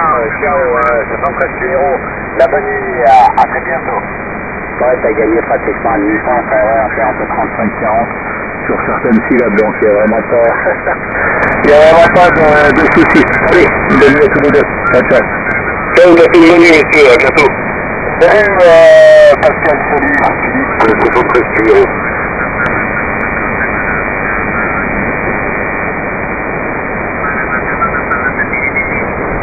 Jean Castillo, la bonne nuit, à, à très bientôt. Ouais, t'as gagné pratiquement une licence à heure, fait entre 35 40 sur certaines syllabes, donc il n'y a vraiment pas, il y a vraiment pas de, de soucis. Allez, bonne nuit à tous les deux. Ciao, ciao. Ciao, merci, bonne nuit, monsieur, à bientôt. Salut, euh, Pascal, salut, Philippe, C'est votre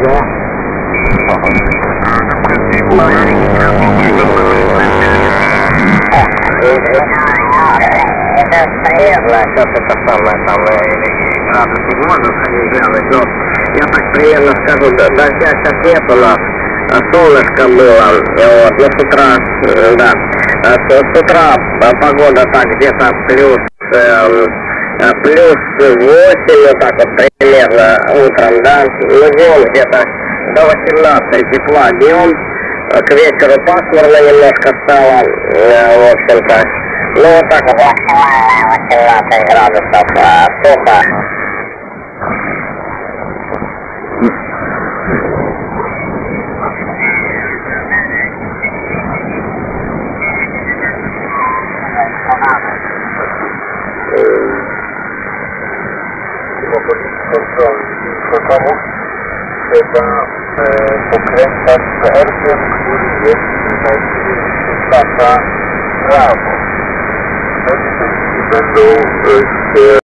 bon, Это приятно, сейчас это самое, самое, градус можно сходить глянуть, но я так примерно скажу, дождя сейчас нет у нас, а солнышко было, вот, но с утра, э, да, А с, с утра а, погода так где-то плюс, эм, а, плюс 8, вот так вот примерно утром, да, ну днем где-то до 18 тепла днем, а к вечеру пасмурно немножко стало, э, в общем-то, ну вот так вот 18 градусов а, сухо. trzeba tot zo'n vervanging. C'est un secret dat eh, de herfst voor de jeugd is dat daar raam. Dat is een